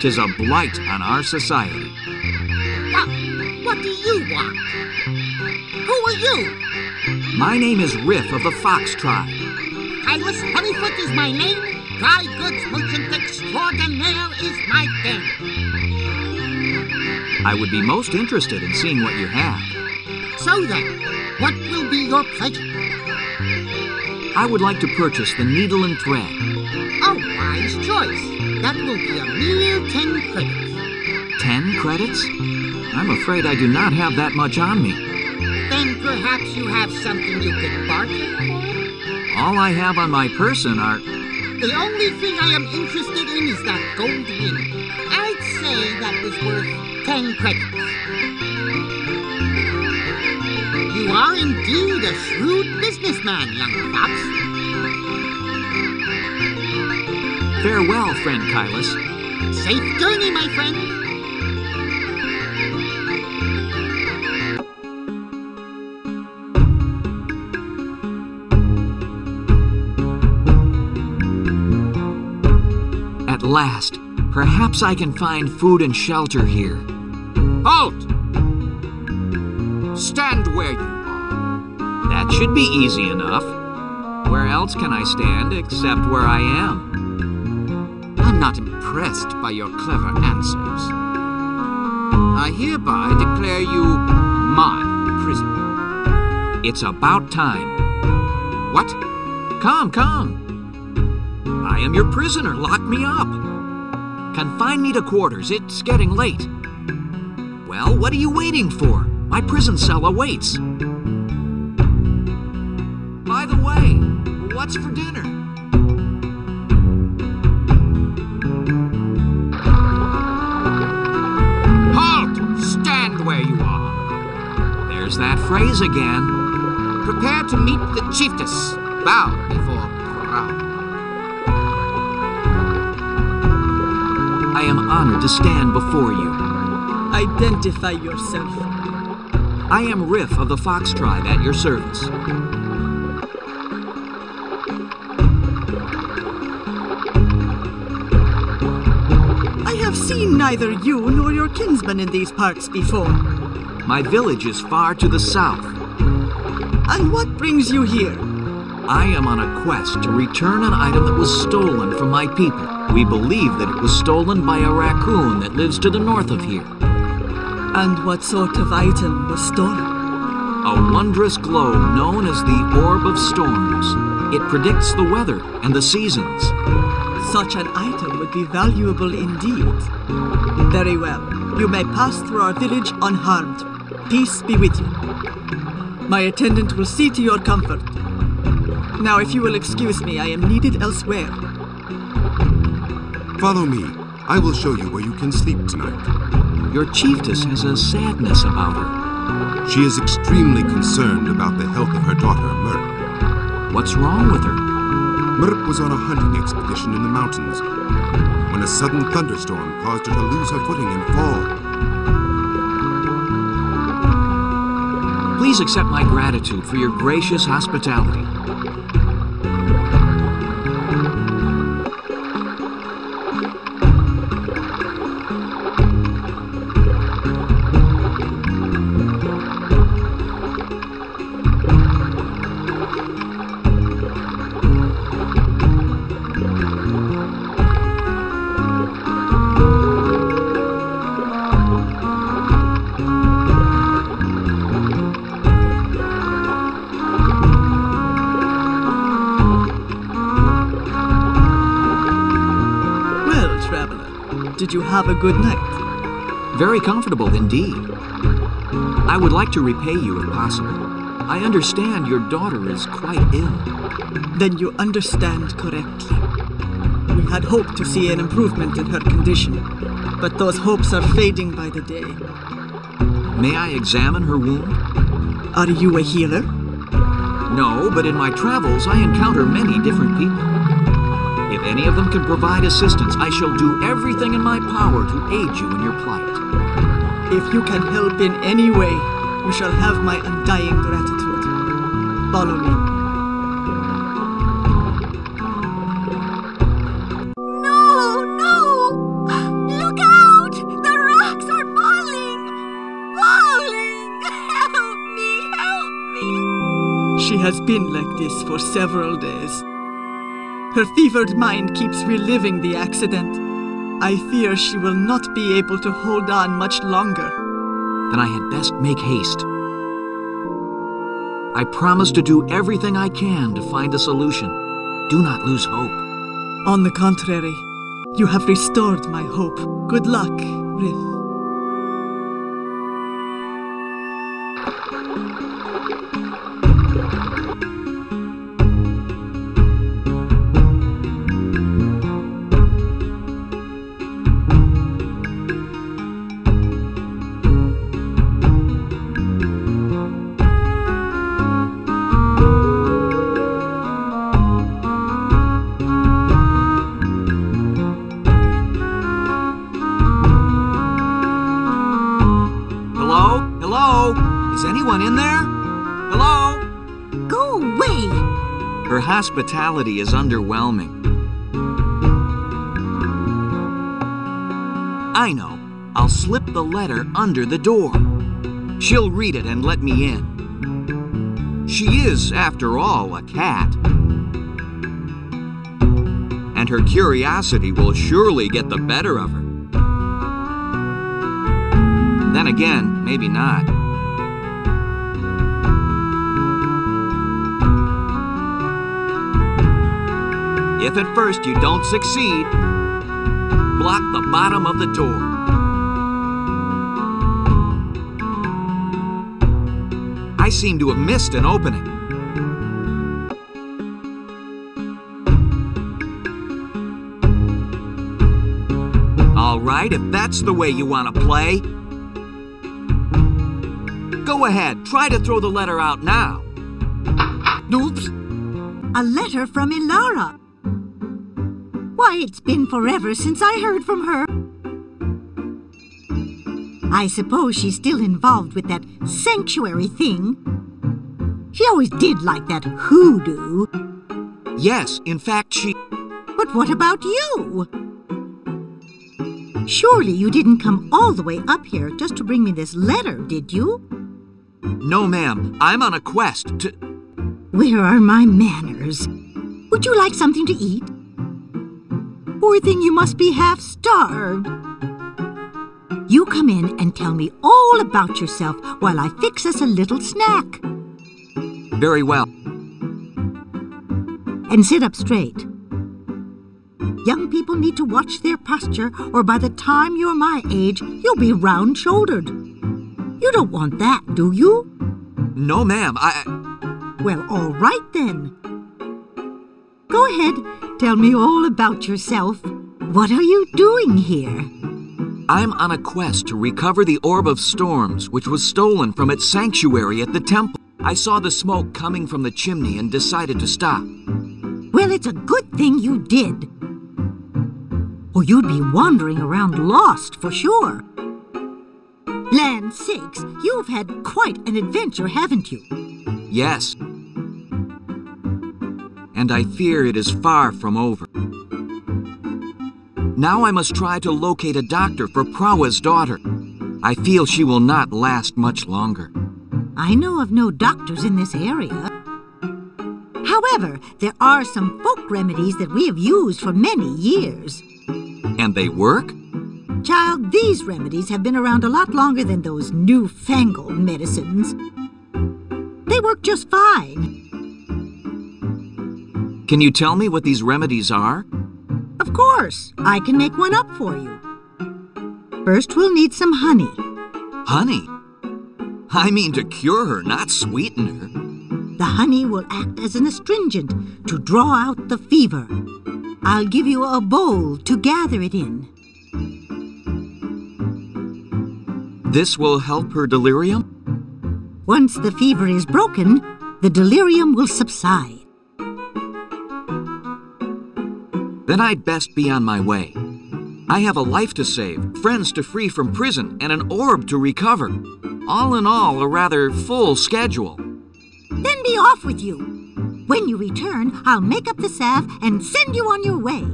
Tis a blight on our society. What? What do you want? Who are you? My name is Riff of the Fox tribe. Silas Honeyfoot is my name. Dry goods merchant extraordinaire is my thing. I would be most interested in seeing what you have. So then, what will be your pleasure? I would like to purchase the needle and thread. Wise choice. That will be a mere ten credits. Ten credits? I'm afraid I do not have that much on me. Then perhaps you have something you could barter for? All I have on my person are. The only thing I am interested in is that gold ring. I'd say that was worth ten credits. You are indeed a shrewd businessman, young fox. Farewell, friend Kylus. Safe journey, my friend. At last, perhaps I can find food and shelter here. Halt! Stand where you are. That should be easy enough. Where else can I stand except where I am? Impressed by your clever answers. I hereby declare you my prisoner. It's about time. What? Come, come. I am your prisoner. Lock me up. Confine me to quarters. It's getting late. Well, what are you waiting for? My prison cell awaits. By the way, what's for dinner? Where you are. There's that phrase again. Prepare to meet the chiefess. Bow before Prowa. I am honored to stand before you. Identify yourself. I am Riff of the Fox tribe at your service. Seen neither you nor your kinsman in these parts before. My village is far to the south. And what brings you here? I am on a quest to return an item that was stolen from my people. We believe that it was stolen by a raccoon that lives to the north of here. And what sort of item was stolen? A wondrous globe known as the Orb of Storms. It predicts the weather and the seasons. Such an item would be valuable indeed. Very well. You may pass through our village unharmed. Peace be with you. My attendant will see to your comfort. Now, if you will excuse me, I am needed elsewhere. Follow me. I will show you where you can sleep tonight. Your chiefess has a sadness about her. She is extremely concerned about the health of her daughter, Merp. What's wrong with her? Merp was on a hunting expedition in the mountains when a sudden thunderstorm caused her to lose her footing and fall. Please accept my gratitude for your gracious hospitality. Did you have a good night? Very comfortable indeed. I would like to repay you if possible. I understand your daughter is quite ill. Then you understand correctly. We had hoped to see an improvement in her condition, but those hopes are fading by the day. May I examine her wound? Are you a healer? No, but in my travels I encounter many different people. If any of them can provide assistance, I shall do everything in my power to aid you in your plight. If you can help in any way, you shall have my undying gratitude. Follow me. She has been like this for several days. Her fevered mind keeps reliving the accident. I fear she will not be able to hold on much longer. Then I had best make haste. I promise to do everything I can to find a solution. Do not lose hope. On the contrary, you have restored my hope. Good luck, Riff. Anyone in there? Hello? Go away! Her hospitality is underwhelming. I know. I'll slip the letter under the door. She'll read it and let me in. She is, after all, a cat. And her curiosity will surely get the better of her. Then again, maybe not. If at first you don't succeed, block the bottom of the door. I seem to have missed an opening. All right, if that's the way you want to play. Go ahead, try to throw the letter out now. Oops. A letter from Ilara. Why, it's been forever since I heard from her. I suppose she's still involved with that sanctuary thing. She always did like that hoodoo. Yes, in fact, she. But what about you? Surely you didn't come all the way up here just to bring me this letter, did you? No, ma'am, I'm on a quest to. Where are my manners? Would you like something to eat? Poor thing, you must be half starved. You come in and tell me all about yourself while I fix us a little snack. Very well. And sit up straight. Young people need to watch their posture, or by the time you're my age, you'll be round shouldered. You don't want that, do you? No, ma'am, I. Well, all right then. Go ahead, tell me all about yourself. What are you doing here? I'm on a quest to recover the Orb of Storms, which was stolen from its sanctuary at the temple. I saw the smoke coming from the chimney and decided to stop. Well, it's a good thing you did. Or you'd be wandering around lost for sure. Land sakes, you've had quite an adventure, haven't you? Yes. And I fear it is far from over. Now I must try to locate a doctor for Prowa's daughter. I feel she will not last much longer. I know of no doctors in this area. However, there are some folk remedies that we have used for many years. And they work? Child, these remedies have been around a lot longer than those newfangled medicines. They work just fine. Can you tell me what these remedies are? Of course, I can make one up for you. First, we'll need some honey. Honey? I mean to cure her, not sweeten her. The honey will act as an astringent to draw out the fever. I'll give you a bowl to gather it in. This will help her delirium? Once the fever is broken, the delirium will subside. Then I'd best be on my way. I have a life to save, friends to free from prison, and an orb to recover. All in all, a rather full schedule. Then be off with you. When you return, I'll make up the salve and send you on your way.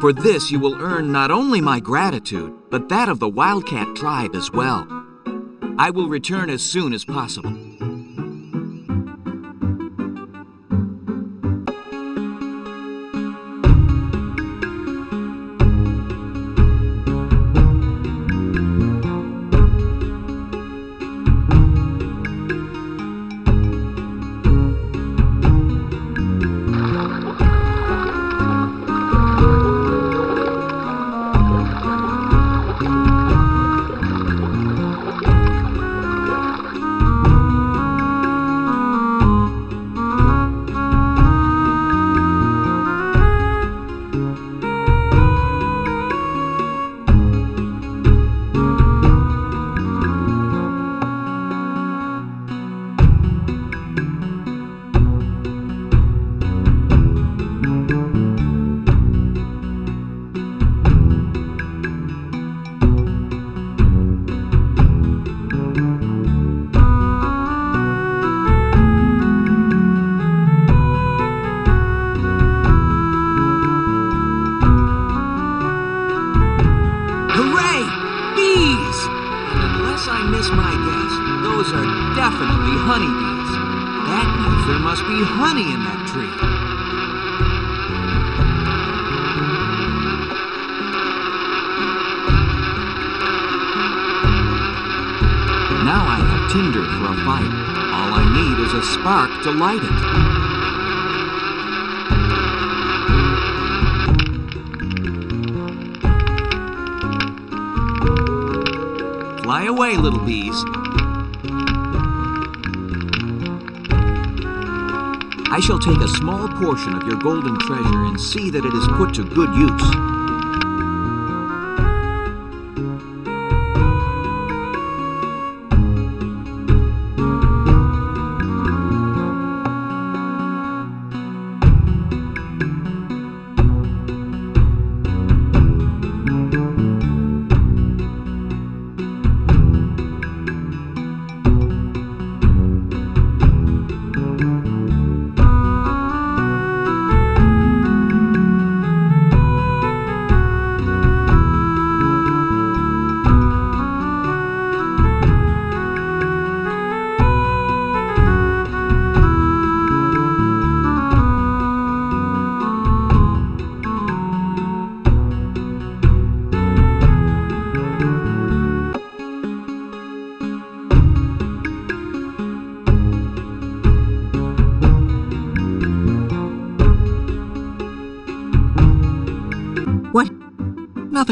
For this, you will earn not only my gratitude, but that of the Wildcat tribe as well. I will return as soon as possible. Tinder for a fire. All I need is a spark to light it. Fly away, little bees. I shall take a small portion of your golden treasure and see that it is put to good use.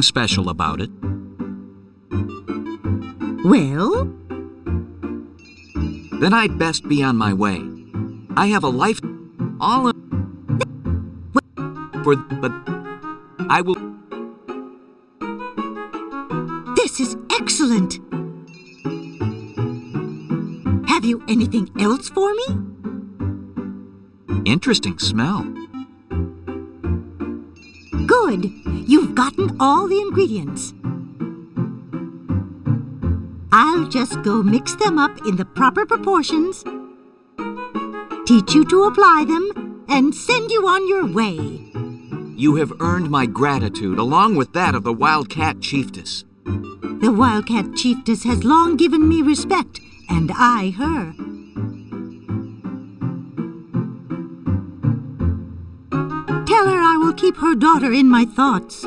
Nothing special about it. Well, Then I'd best be on my way. I have a life all in for but I will this is excellent. Have you anything else for me? interesting smell. Good. You've gotten all the ingredients. I'll just go mix them up in the proper proportions, teach you to apply them, and send you on your way. You have earned my gratitude along with that of the Wildcat Chiefess. The Wildcat Chiefess has long given me respect, and I her. Keep her daughter in my thoughts.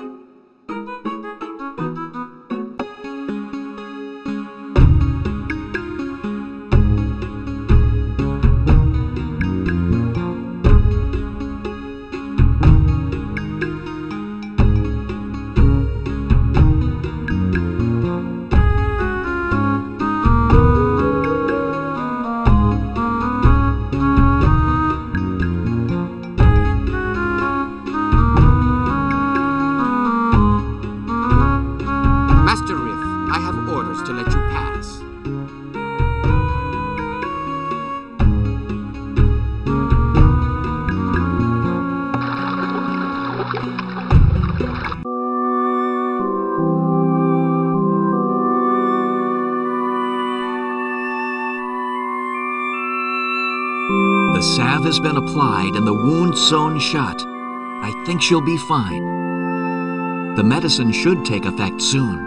Salve has been applied and the wound sewn shut. I think she'll be fine. The medicine should take effect soon.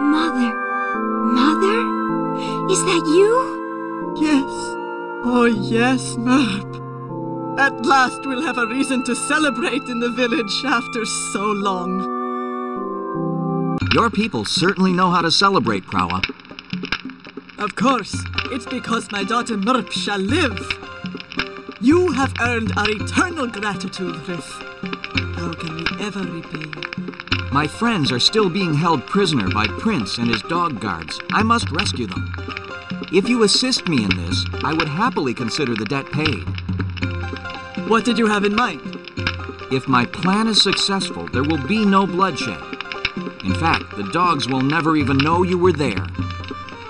Mother, Mother? Is that you? Yes. Oh, yes, Merp. At last we'll have a reason to celebrate in the village after so long. Your people certainly know how to celebrate, Prowa. Of course, it's because my daughter Merp shall live. You have earned our eternal gratitude, Riff. How can we ever repay you? My friends are still being held prisoner by Prince and his dog guards. I must rescue them. If you assist me in this, I would happily consider the debt paid. What did you have in mind? If my plan is successful, there will be no bloodshed. In fact, the dogs will never even know you were there.